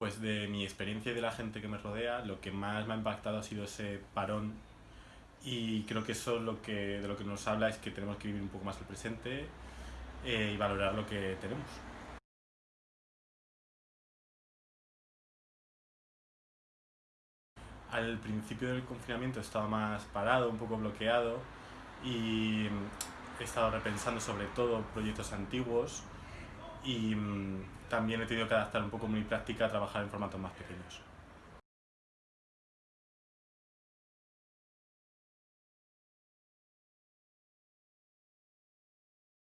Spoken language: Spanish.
Pues de mi experiencia y de la gente que me rodea, lo que más me ha impactado ha sido ese parón y creo que eso lo que, de lo que nos habla es que tenemos que vivir un poco más el presente eh, y valorar lo que tenemos. Al principio del confinamiento estaba más parado, un poco bloqueado y he estado repensando sobre todo proyectos antiguos y mm, también he tenido que adaptar un poco mi práctica a trabajar en formatos más pequeños.